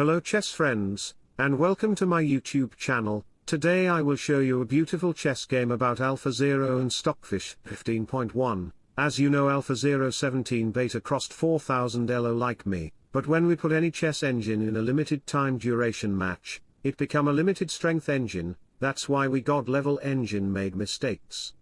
Hello chess friends, and welcome to my YouTube channel. Today I will show you a beautiful chess game about AlphaZero and Stockfish 15.1. As you know AlphaZero 17 beta crossed 4000 elo like me, but when we put any chess engine in a limited time duration match, it become a limited strength engine, that's why we god level engine made mistakes.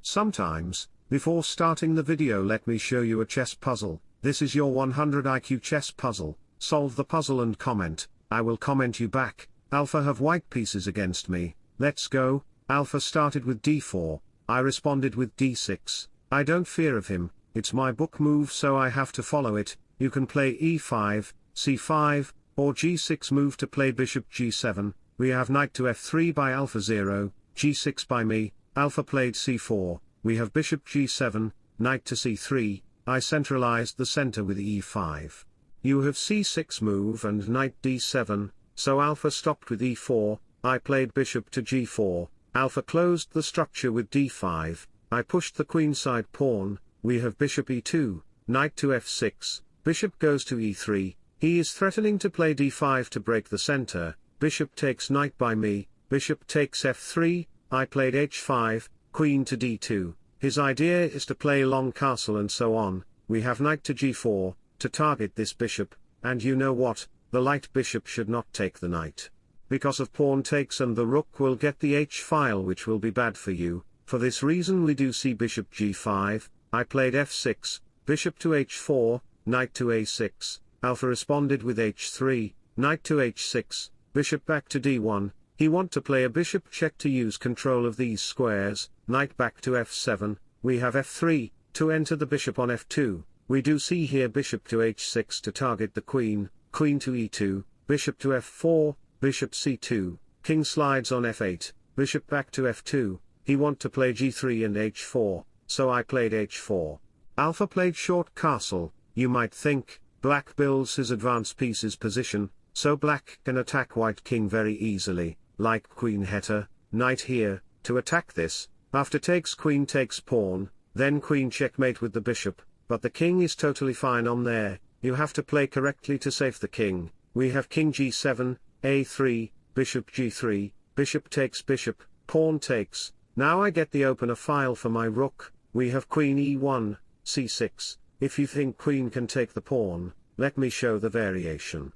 Sometimes, before starting the video let me show you a chess puzzle, this is your 100 IQ chess puzzle, solve the puzzle and comment, I will comment you back, Alpha have white pieces against me, let's go, Alpha started with d4, I responded with d6, I don't fear of him, it's my book move so I have to follow it, you can play e5, c5, or g6 move to play bishop g7, we have knight to f3 by alpha 0, g6 by me, alpha played c4, we have bishop g7, knight to c3, I centralized the center with e5. You have c6 move and knight d7, so alpha stopped with e4, I played bishop to g4, alpha closed the structure with d5, I pushed the queenside pawn, we have bishop e2, knight to f6, bishop goes to e3, he is threatening to play d5 to break the center, bishop takes knight by me, bishop takes f3, I played h5, queen to d2, his idea is to play long castle and so on, we have knight to g4, to target this bishop, and you know what, the light bishop should not take the knight. Because of pawn takes and the rook will get the h-file which will be bad for you, for this reason we do see bishop g5, I played f6, bishop to h4, knight to a6, alpha responded with h3, knight to h6, bishop back to d1, he want to play a bishop check to use control of these squares, knight back to f7, we have f3, to enter the bishop on f2, we do see here bishop to h6 to target the queen, queen to e2, bishop to f4, bishop c2, king slides on f8, bishop back to f2, he want to play g3 and h4, so I played h4. Alpha played short castle, you might think, black builds his advanced pieces position, so black can attack white king very easily, like queen heta, knight here, to attack this, after takes queen takes pawn, then queen checkmate with the bishop, but the king is totally fine on there, you have to play correctly to save the king, we have king g7, a3, bishop g3, bishop takes bishop, pawn takes, now I get the opener file for my rook, we have queen e1, c6, if you think queen can take the pawn, let me show the variation.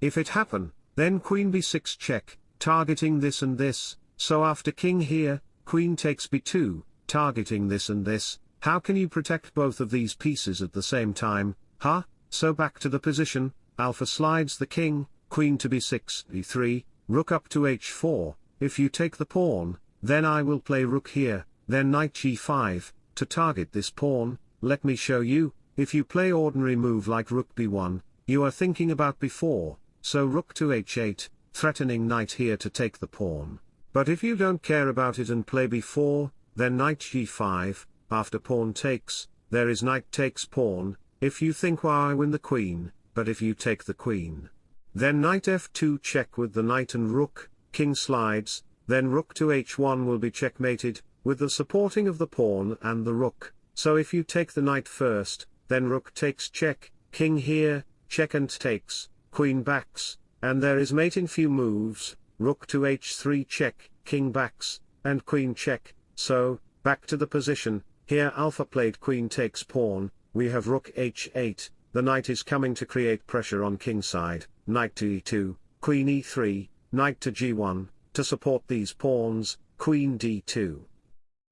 If it happen, then queen b6 check, targeting this and this, so after king here, queen takes b2, targeting this and this, how can you protect both of these pieces at the same time, huh? So back to the position, alpha slides the king, queen to b6, e3, rook up to h4, if you take the pawn, then I will play rook here, then knight g5, to target this pawn, let me show you, if you play ordinary move like rook b1, you are thinking about b4, so rook to h8, threatening knight here to take the pawn. But if you don't care about it and play b4, then knight g5, after pawn takes, there is knight takes pawn, if you think why I win the queen, but if you take the queen. Then knight f2 check with the knight and rook, king slides, then rook to h1 will be checkmated, with the supporting of the pawn and the rook, so if you take the knight first, then rook takes check, king here, check and takes, queen backs, and there is mate in few moves, rook to h3 check, king backs, and queen check, so, back to the position, here alpha played queen takes pawn, we have rook h8, the knight is coming to create pressure on king side, knight to e2, queen e3, knight to g1, to support these pawns, queen d2.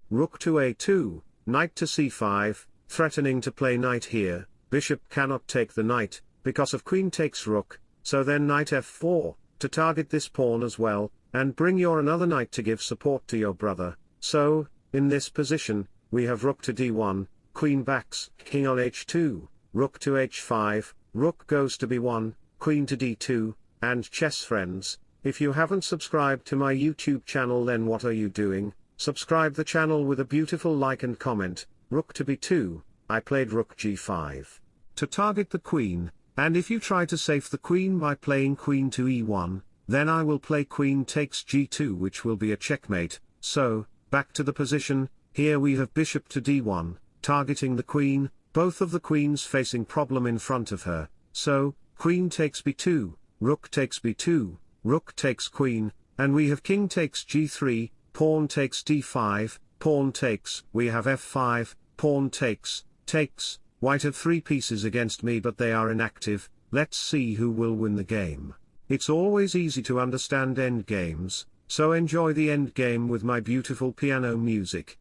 Rook to a2, knight to c5, threatening to play knight here, bishop cannot take the knight, because of queen takes rook, so then knight f4, to target this pawn as well, and bring your another knight to give support to your brother, so, in this position, we have rook to d1, queen backs, king on h2, rook to h5, rook goes to b1, queen to d2, and chess friends, if you haven't subscribed to my YouTube channel then what are you doing, subscribe the channel with a beautiful like and comment, rook to b2, I played rook g5. To target the queen, and if you try to save the queen by playing queen to e1, then I will play queen takes g2 which will be a checkmate, so, back to the position, here we have bishop to d1, targeting the queen, both of the queens facing problem in front of her, so, queen takes b2, rook takes b2, rook takes queen, and we have king takes g3, pawn takes d5, pawn takes, we have f5, pawn takes, takes, white have three pieces against me but they are inactive, let's see who will win the game. It's always easy to understand endgames, so enjoy the endgame with my beautiful piano music.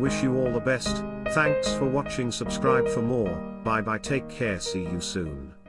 Wish you all the best, thanks for watching. Subscribe for more, bye bye. Take care. See you soon.